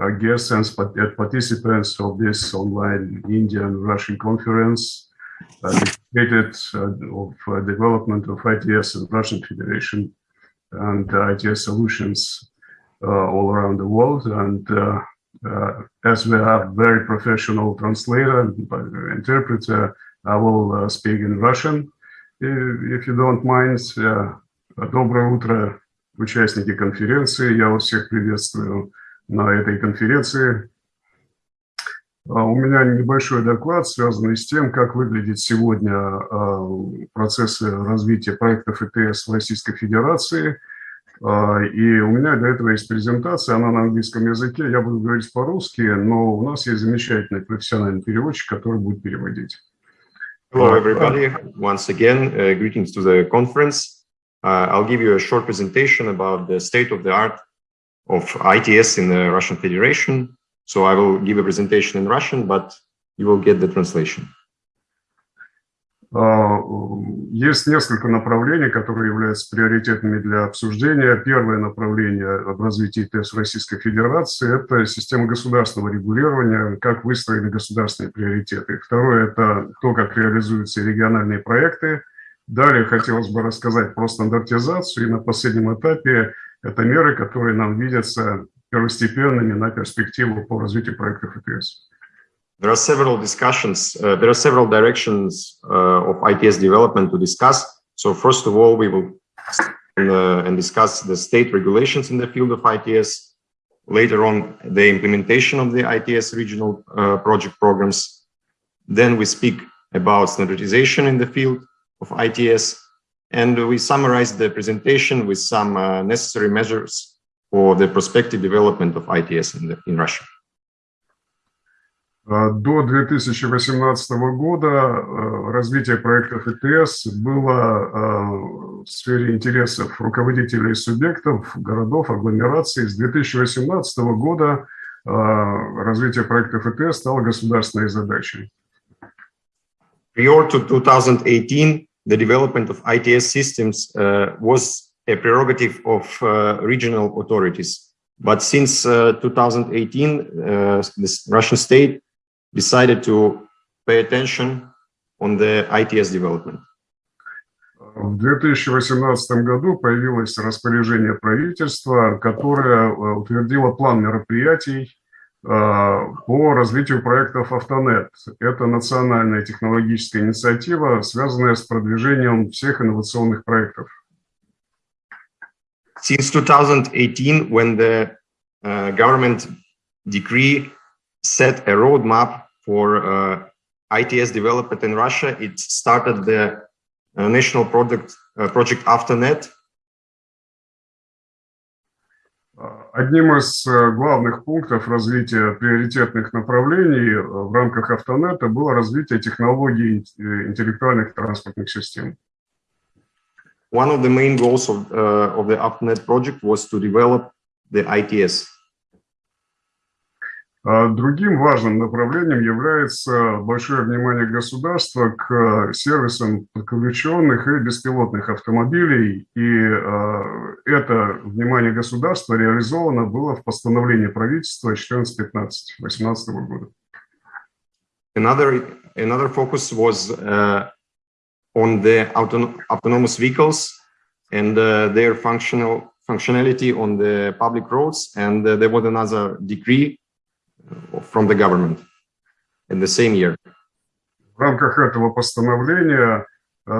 uh, guests and participants of this online Indian-Russian conference uh, dedicated uh, of uh, development of ITS in Russian Federation and ITS solutions uh, all around the world. And uh, as we have very professional translator and interpreter, I will speak in Russian, if you don't mind. Доброе утро, участники конференции. Я вас всех приветствую На этой конференции. У меня небольшой доклад, связанный с тем, как выглядит сегодня процессы развития проектов ИТС в Российской Федерации. И у меня для этого есть презентация, она на английском языке, я буду говорить по-русски, но у нас есть замечательный профессиональный переводчик, который будет переводить. Hello, everybody. Once again, uh, greetings to the conference. Uh, I'll give you a short presentation about the state of the art of ITS in the Russian Federation. So I will give a presentation in Russian, but you will get the translation. Есть несколько направлений, которые являются приоритетными для обсуждения. Первое направление в развитии в Российской Федерации – это система государственного регулирования, как выстроены государственные приоритеты. Второе – это то, как реализуются региональные проекты. Далее хотелось бы рассказать про стандартизацию. И на последнем этапе это меры, которые нам видятся первостепенными на перспективу по развитию проектов ИТС. There are several discussions, uh, there are several directions uh, of ITS development to discuss. So first of all, we will uh, and discuss the state regulations in the field of ITS. Later on, the implementation of the ITS regional uh, project programs. Then we speak about standardization in the field of ITS. And we summarize the presentation with some uh, necessary measures for the prospective development of ITS in, the, in Russia. До 2018 года развитие проектов ИТС было в сфере интересов руководителей субъектов, городов, агломераций. С 2018 года развитие проектов ИТС стало государственной задачей. Prior to 2018, the development of ITS systems uh, was a prerogative of uh, regional authorities. But since uh, 2018, the Russian state decided to pay attention on the ITS development. В 2018 году появилось распоряжение правительства, которое утвердило план мероприятий по развитию проектов Автонет. Это национальная технологическая инициатива, связанная с продвижением всех инновационных проектов. Since 2018, when the uh, government decree set a roadmap for uh, ITS development in Russia, it started the uh, national project, uh, project Afternet, Одним из главных пунктов развития приоритетных направлений в рамках Автонета было развитие технологий интеллектуальных транспортных систем. One of the main goals of, uh, of the Автонет project was to develop the ITS. Другим важным направлением является большое внимание государства к сервисам подключенных и беспилотных автомобилей. И это внимание государства реализовано было в постановлении правительства 14-15-18 года. Another, another focus was uh, on the auton autonomous vehicles and uh, their functional functionality on the public roads. And uh, there was another decree from the government in the same year. В рамках этого постановления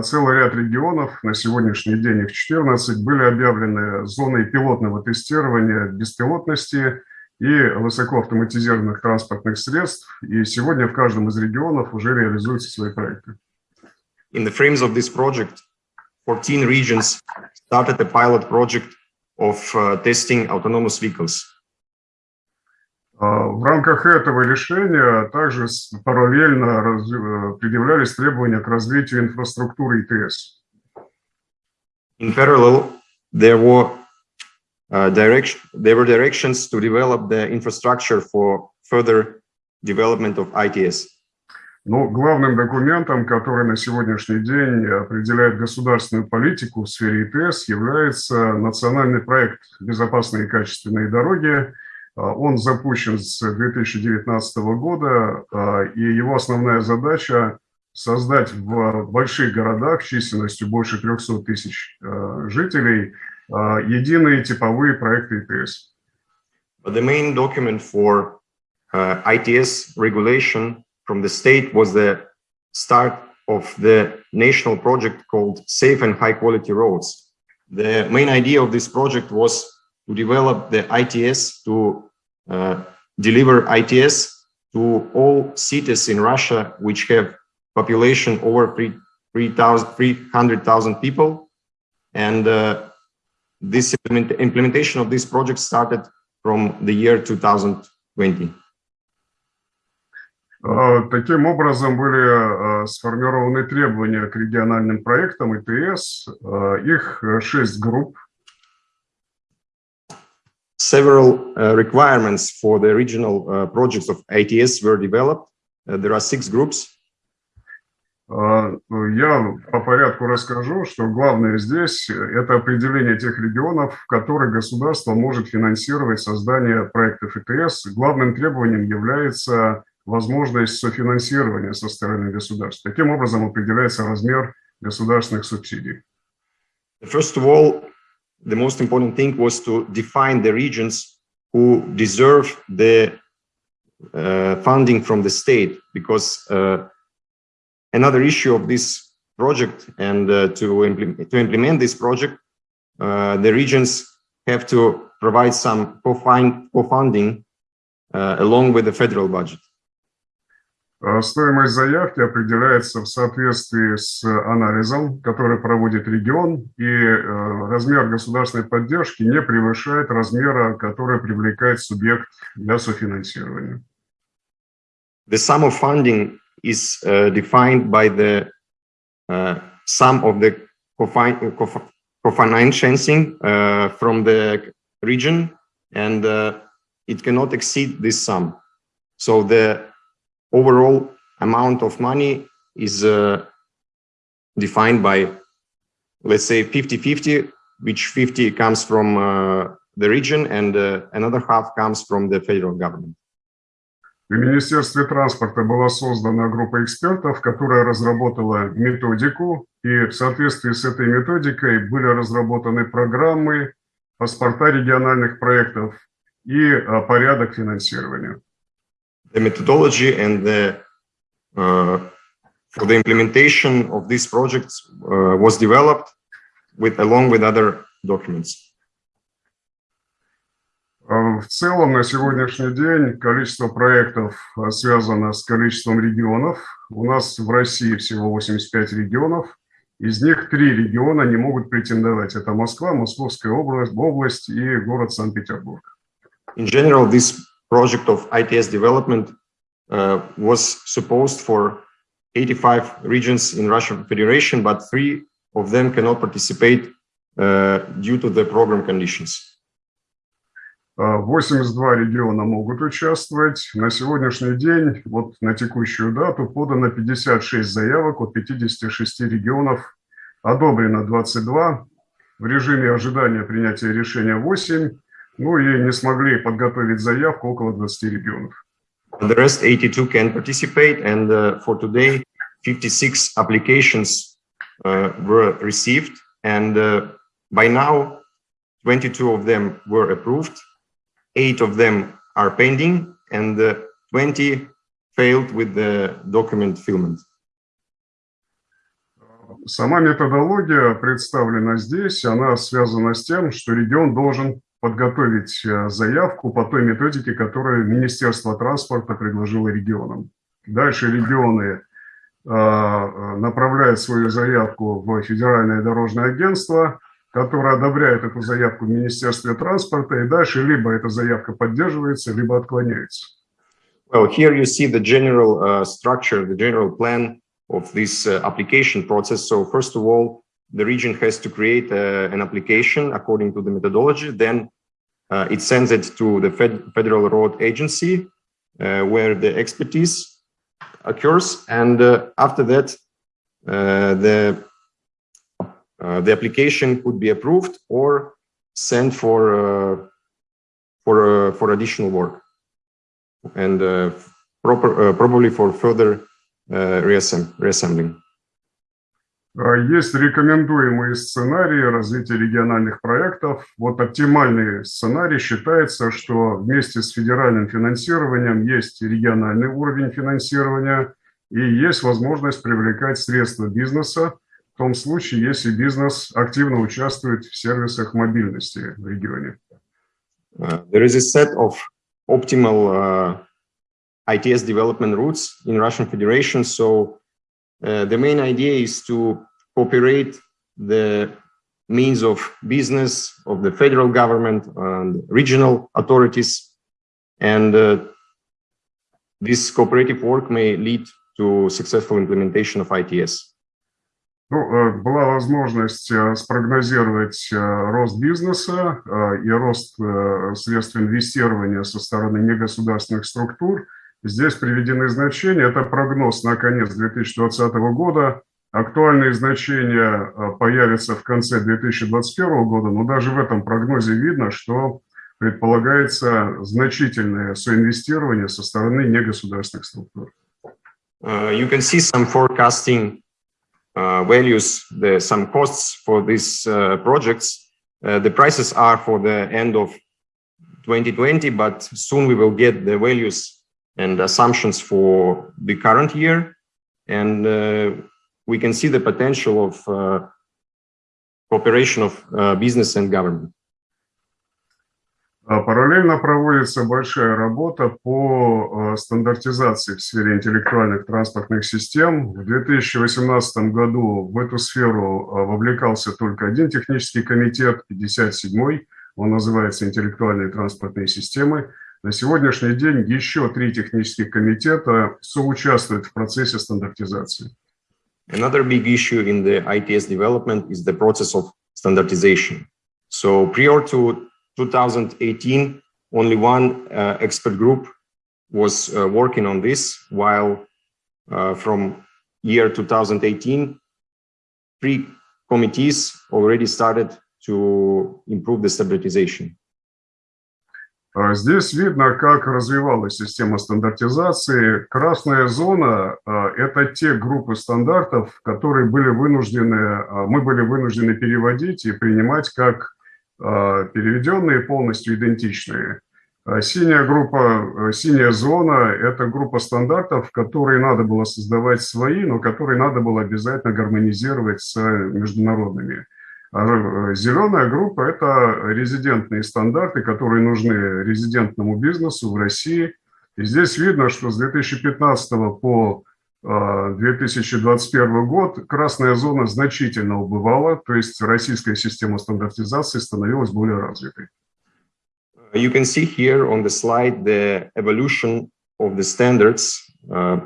целый ряд регионов, на сегодняшний день их 14, были объявлены зоной пилотного тестирования беспилотности и высокоавтоматизированных транспортных средств. И сегодня в каждом из регионов уже реализуются свои проекты. In the frames of this project, 14 regions started a pilot project of uh, testing autonomous vehicles. В рамках этого решения также параллельно предъявлялись требования к развитию инфраструктуры ИТС. In parallel, there were uh, direction, there were directions to develop the infrastructure for further development of ITS. Но главным документом, который на сегодняшний день определяет государственную политику в сфере ИТС, является национальный проект «Безопасные и качественные дороги», Он запущен с 2019 года, и его основная задача создать в больших городах численностью больше 300 тысяч жителей единые типовые проекты ИТС. The main document for uh, ITS regulation from the state was the start of the national project called Safe and High Quality Roads. The main idea of this project was to develop the ITS to uh, deliver ITS to all cities in Russia which have population over 300,000 people. And uh, this implement implementation of this project started from the year 2020. Таким образом были сформированы требования к региональным проектам ИТС. Их шесть групп. Several uh, requirements for the regional uh, projects of ITS were developed. Uh, there are six groups. Я по порядку расскажу, что главное здесь – это определение тех регионов, в которых государство может финансировать создание проектов ИТС. Главным требованием является возможность софинансирования со стороны государства. Таким образом определяется размер государственных субсидий. First of all, the most important thing was to define the regions who deserve the uh, funding from the state, because uh, another issue of this project and uh, to, implement, to implement this project, uh, the regions have to provide some co-funding uh, along with the federal budget. Стоимость заявки определяется в соответствии с анализом, который проводит регион, и размер государственной поддержки не превышает размера, который привлекает субъект для софинансирования. The sum of funding is uh, defined by the uh, sum of the co-financing uh, from the region, and it cannot exceed this sum. So the overall amount of money is uh, defined by, let's say, 50-50, which 50 comes from uh, the region and uh, another half comes from the federal government. В Министерстве транспорта была создана группа экспертов, которая разработала методику, и в соответствии с этой методикой были разработаны программы, паспорта региональных проектов и порядок финансирования. The methodology and the uh, for the implementation of these projects uh, was developed with along with other documents. В целом на сегодняшний день количество проектов связано с количеством регионов. У нас в России всего 85 регионов. Из них три региона не могут претендовать. Это Москва, Московская область, область и город Санкт-Петербург. In general, this project of ITS development uh, was supposed for 85 regions in Russian Federation, but three of them cannot participate uh, due to the program conditions. 82 региона могут участвовать. На сегодняшний день, вот на текущую дату, подано 56 заявок от 56 регионов, одобрено 22, в режиме ожидания принятия решения 8, Ну и не смогли подготовить заявку около 20 регионов. The rest 82 can participate, and uh, for today, 56 applications uh, were received, and uh, by now, 22 of them were approved, eight of them are pending, and 20 failed with the document fulfillment. Сама методология представлена здесь, она связана с тем, что регион должен подготовить э, заявку по той методике, которую Министерство транспорта предложило регионам. Дальше регионы э, э, направляют свою заявку в Федеральное дорожное агентство, которое одобряет эту заявку в Министерстве транспорта, и дальше либо эта заявка поддерживается, либо отклоняется. Well, here you see the general uh, structure, the general plan of this uh, application process. So first of all, the region has to create uh, an application according to the methodology. Then uh, it sends it to the Fed Federal Road Agency, uh, where the expertise occurs. And uh, after that, uh, the, uh, the application could be approved or sent for for, for additional work and proper, probably for further reassemb reassembling. А, Есть рекомендуемые сценарии развития региональных проектов. Вот оптимальный сценарий считается, что вместе с федеральным финансированием есть региональный уровень финансирования и есть возможность привлекать средства бизнеса в том случае, если бизнес активно участвует в сервисах мобильности в регионе. Uh, there is a set of optimal uh, ITS development routes in Russian Federation. So uh, the main idea is to cooperate the means of business of the federal government and regional authorities. And uh, this cooperative work may lead to successful implementation of ITS. Ну, э, была возможность э, спрогнозировать э, рост бизнеса и рост средств инвестирования со стороны негосударственных структур. Здесь приведены значения. Это прогноз на конец 2020 года. Актуальные значения появятся в конце 2021 года, но даже в этом прогнозе видно, что предполагается значительное соинвестирование со стороны негосударственных структур. Uh, you can see some forecasting uh, values, the, some costs for these uh, projects. Uh, the prices are for the end of 2020, but soon we will get the values and assumptions for the current year. And uh, we can see the potential of uh, cooperation of business and government. А параллельно проводится большая работа по э, стандартизации в сфере интеллектуальных транспортных систем. В 2018 году в эту сферу э, вовлекался только один технический комитет, 57-й, он называется «Интеллектуальные транспортные системы». На сегодняшний день еще три технических комитета соучаствуют в процессе стандартизации. Another big issue in the ITS development is the process of standardization. So prior to 2018, only one uh, expert group was uh, working on this, while uh, from year 2018, three committees already started to improve the standardization. Здесь видно, как развивалась система стандартизации. Красная зона – это те группы стандартов, которые были вынуждены, мы были вынуждены переводить и принимать как А, переведенные, полностью идентичные. А синяя группа, синяя зона – это группа стандартов, которые надо было создавать свои, но которые надо было обязательно гармонизировать с международными. Э, зеленая группа – это резидентные стандарты, которые нужны резидентному бизнесу в России. И здесь видно, что с 2015 по 2021 год красная зона значительно убывала, то есть российская система стандартизации становилась более развитой. You can see here on the slide the evolution of the standards uh,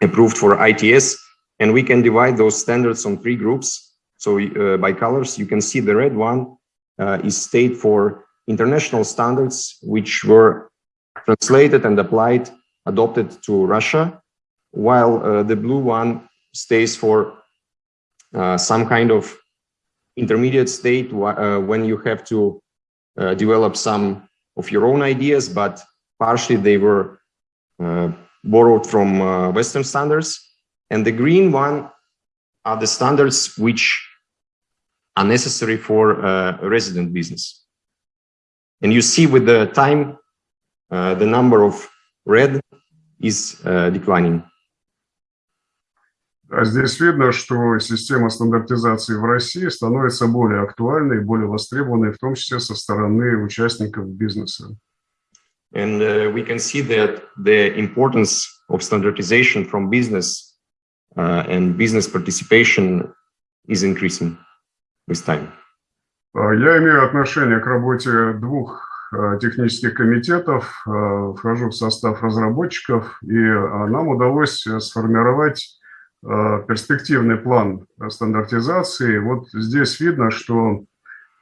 approved for ITS, and we can divide those standards on three groups. So uh, by colors, you can see the red one uh, is state for international standards, which were translated and applied, adopted to Russia while uh, the blue one stays for uh, some kind of intermediate state uh, when you have to uh, develop some of your own ideas, but partially they were borrowed from Western standards. And the green one are the standards which are necessary for resident business. And you see with the time, the number of red is declining. А здесь видно, что система стандартизации в России становится более актуальной, более востребованной, в том числе со стороны участников бизнеса. And uh, we can see that the importance of standardization from business uh, and business participation is increasing Time. А, я имею отношение к работе двух а, технических комитетов, вхожу в состав разработчиков, и нам удалось сформировать Э, перспективный план стандартизации. Вот здесь видно, что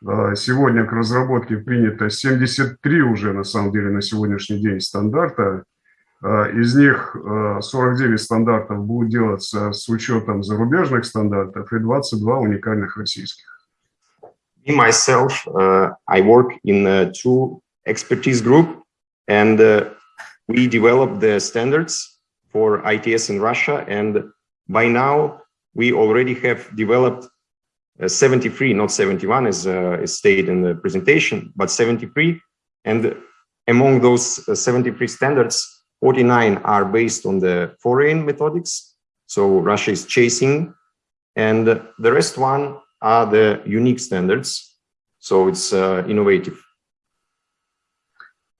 э, сегодня к разработке принято 73 уже, на самом деле, на сегодняшний день стандарта. Э, из них 49 стандартов будут делаться с учетом зарубежных стандартов и 22 уникальных российских. Me, myself, uh, I work in uh, two expertise group and uh, we developed the standards for ITS in Russia. And by now we already have developed uh, 73, not 71 as stated in the presentation, but 73. And among those uh, 73 standards, 49 are based on the foreign methodics. So Russia is chasing and the rest one are the unique standards. So it's uh, innovative.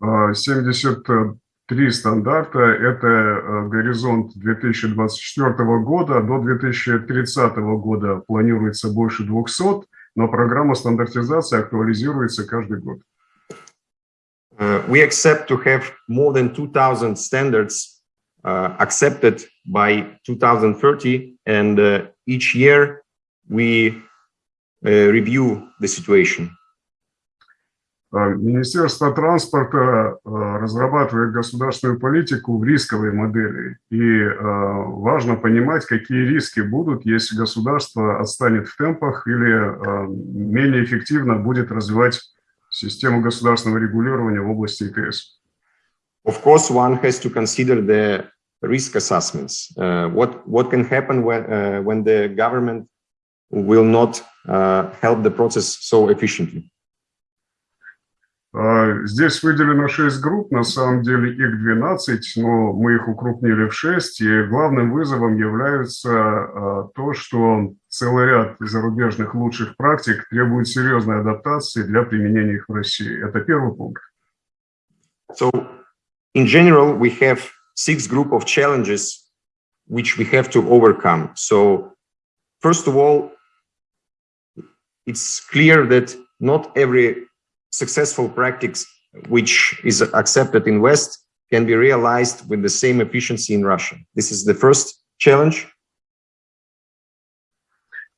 73 стандарта – это горизонт 2024 года. До 2030 года планируется больше 200, но программа стандартизации актуализируется каждый год. Uh, we accept to have more than 2,000 standards uh, accepted by 2030, and uh, each year we review the situation. Министерство транспорта разрабатывает государственную политику в рисковой модели. И важно понимать, какие риски будут, если государство отстанет в темпах или менее эффективно будет развивать систему государственного регулирования в области ИТС. Of course, one has to consider the risk assessments. Uh, what what can happen when uh, when the government will not uh, help the process so efficiently? Здесь выделено 6 групп, на самом деле их 12, но мы их укрупнили в 6, и главным вызовом является то, что целый ряд зарубежных лучших практик требует серьезной адаптации для применения их в России. Это первый пункт. So, in general, we have six group of challenges which we have to overcome. So, first of all, it's clear that not every successful practice which is accepted in West can be realized with the same efficiency in Russia. This is the first challenge.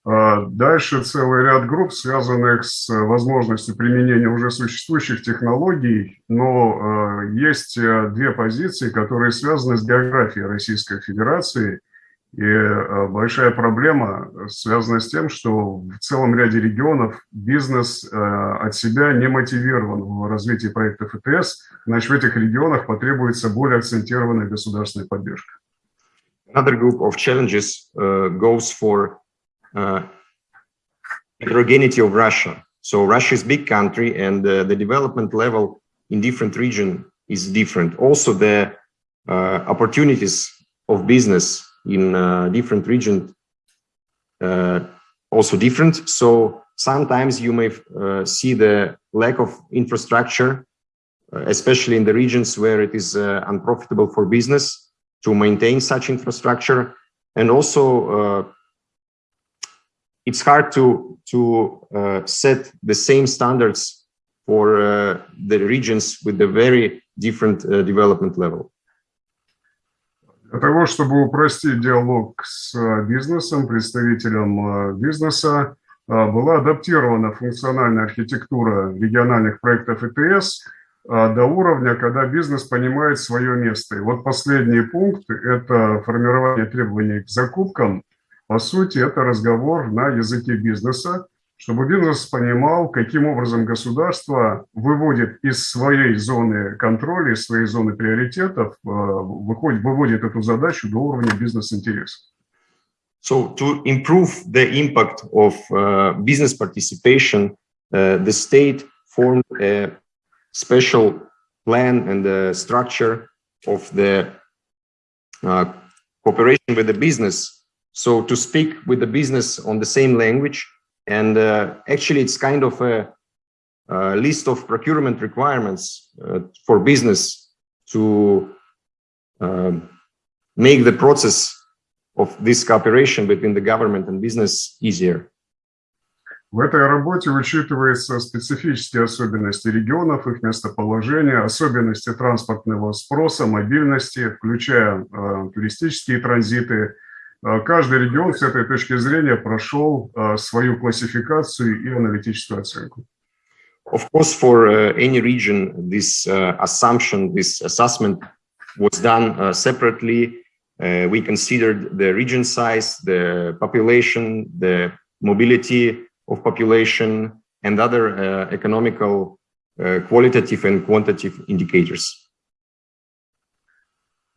Дальше целый ряд групп, связанных с возможностью применения уже существующих технологий, но есть две позиции, которые связаны с географией Российской Федерации – и большая проблема связана с тем, что в целом ряде регионов бизнес от себя не мотивирован в развитии проектов ИТС, значит, в этих регионах потребуется более акцентированная государственная поддержка. Another group of challenges uh, goes for uh, heterogeneity of Russia. So Russia is big country and uh, the development level in different regions is different. Also the uh, opportunities of business in uh, different regions uh, also different. So sometimes you may uh, see the lack of infrastructure, especially in the regions where it is unprofitable for business to maintain such infrastructure. And also it's hard to to uh, set the same standards for uh, the regions with a very different uh, development level. Для того, чтобы упростить диалог с э, бизнесом, представителем э, бизнеса, э, была адаптирована функциональная архитектура региональных проектов ИТС до уровня, когда бизнес понимает свое место. И вот последний пункт – это формирование требований к закупкам. По сути, это разговор на языке бизнеса, чтобы бизнес понимал, каким образом государство выводит из своей зоны контроля, из своей зоны приоритетов, выходит, выводит эту задачу до уровня бизнес-интересов. So to improve the impact of uh, business participation, uh, the state formed a special plan and the structure of the uh, cooperation with the business. So to speak with the business on the same language And uh, actually, it's kind of a, a list of procurement requirements uh, for business to um, make the process of this cooperation between the government and business easier. В этой работе учитываются специфические особенности регионов, их местоположение, особенности транспортного спроса, мобильности, включая э, туристические транзиты, Каждый регион с этой точки зрения прошел свою классификацию и аналитическую оценку. Of course, for uh, any region, this uh, assumption, this assessment was done uh, separately. we considered the region size, the population, the mobility of population, and other economical uh, qualitative and quantitative indicators.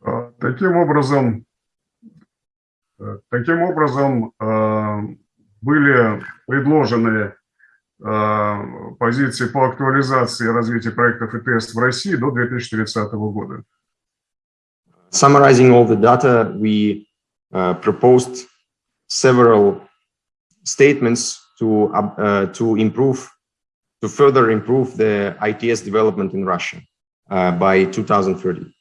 А, Таким образом, э, таким образом э, были предложены э, позиции по актуализации и развитию проектов ИТС в России до 2030 года. Summarizing all the data, we uh, proposed several statements to, uh, uh, to improve, to further improve the ITS development in Russia uh, by 2030.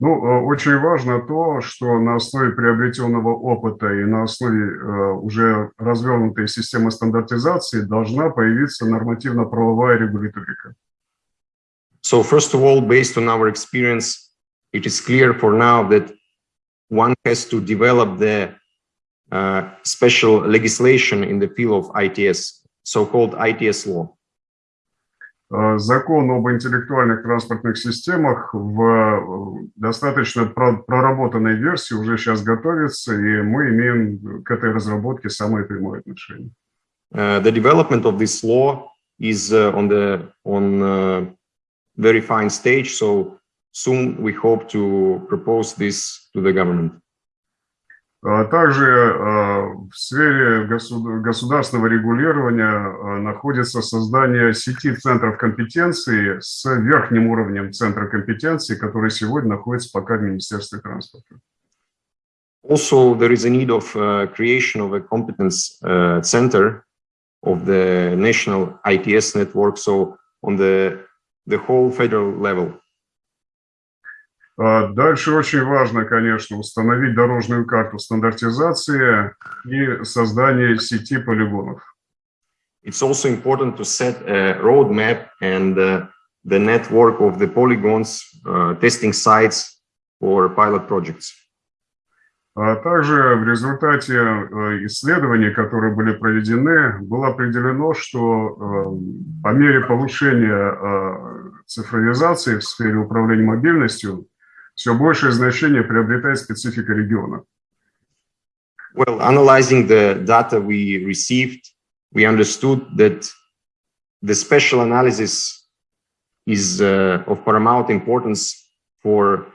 Ну, э, очень важно то, что на основе приобретенного опыта и на основе э, уже развернутой системы стандартизации должна появиться нормативно-правовая регуляторика. So first of all, based on our experience, it is clear for now that one has to develop the uh, special legislation in the field of ITS, so-called ITS law. Э, Закон об интеллектуальных транспортных системах в э, достаточно про- проработанной версии уже сейчас готовится, и мы имеем к этой разработке самое прямое отношение. Uh, the development of this law is on the on uh, very fine stage. So soon we hope to propose this to the government. А Также э, в сфере госу- государственного регулирования э, находится создание сети центров компетенции с верхним уровнем центра компетенции, который сегодня находится пока в Министерстве транспорта. Also, there is a need of uh, creation of a competence uh, center of the national ITS network. So on the the whole federal level. А Дальше очень важно, конечно, установить дорожную карту стандартизации и создание сети полигонов. It's also important to set a roadmap and uh, the network of the polygons, uh, testing sites for pilot projects. А также в результате э, исследований, которые были проведены, было определено, что э, по мере повышения э, цифровизации в сфере управления мобильностью все большее значение приобретает специфика региона. Well, analyzing the data we received, we understood that the special analysis is uh, of paramount importance for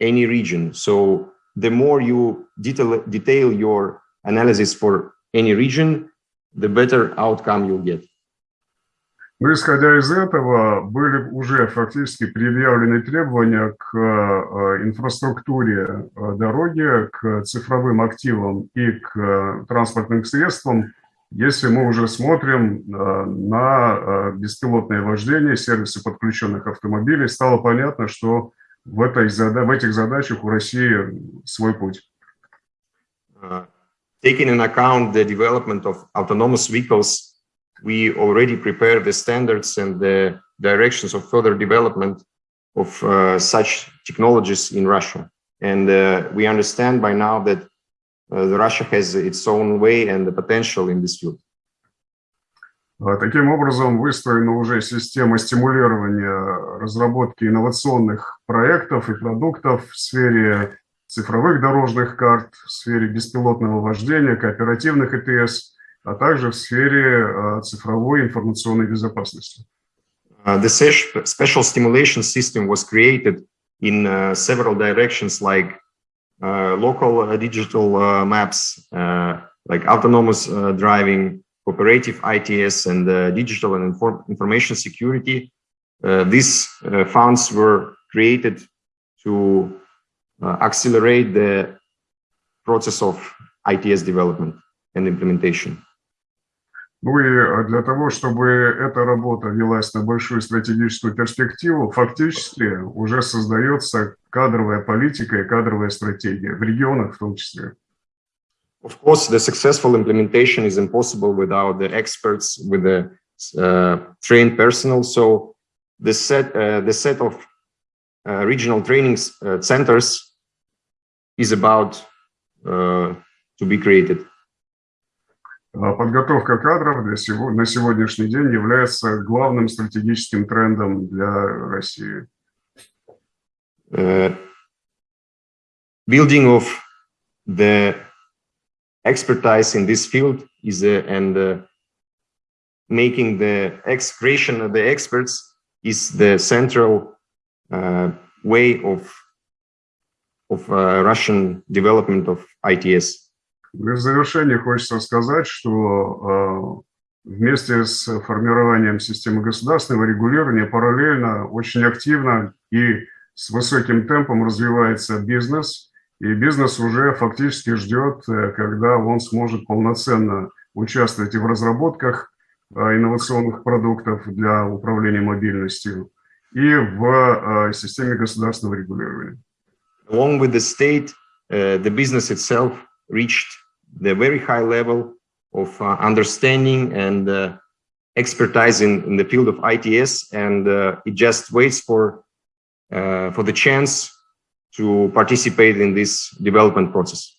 any region. So the more you detail, detail your analysis for any region, the better outcome you'll get. Но исходя из этого, были уже фактически предъявлены требования к э, инфраструктуре э, дороги, к цифровым активам и к э, транспортным средствам, если мы уже смотрим на беспилотное вождение, сервисы подключенных автомобилей, стало понятно, что в, этой, в этих задачах у России свой путь. Taking in account the development of autonomous vehicles, we already prepare the standards and the directions of further development of uh, such technologies in Russia. And uh, we understand by now that uh, the Russia has its own way and the potential in this field. А, Таким образом, выстроена уже система стимулирования разработки инновационных проектов и продуктов в сфере цифровых дорожных карт, в сфере беспилотного вождения, кооперативных ИТС, – а также в сфере а, цифровой информационной безопасности. Uh, the ses- special stimulation system was created in uh, several directions like uh, local uh, digital uh, maps, uh, like autonomous uh, driving, cooperative ITS, and uh, digital and inform- information security. Uh, these uh, funds were created to uh, accelerate the process of ITS development and implementation. Ну и а, для того, чтобы эта работа велась на большую стратегическую перспективу, фактически уже создается кадровая политика и кадровая стратегия, в регионах в том числе. Of course, the successful implementation is impossible without the experts, with the uh, trained personnel. So the set, uh, the set of uh, regional training uh, centers is about uh, to be created. А Подготовка кадров для сего- на сегодняшний день является главным стратегическим трендом для России. Uh, building of the expertise in this field is a, and uh, making the ex creation of the experts is the central uh, way of of uh, Russian development of ITS. В завершение хочется сказать, что э, вместе с формированием системы государственного регулирования параллельно очень активно и с высоким темпом развивается бизнес, и бизнес уже фактически ждет, э, когда он сможет полноценно участвовать и в разработках э, инновационных продуктов для управления мобильностью, и в системе государственного регулирования. Along with the state, uh, the business itself reached the very high level of uh, understanding and uh, expertise in, in, the field of ITS, and uh, it just waits for uh, for the chance to participate in this development process.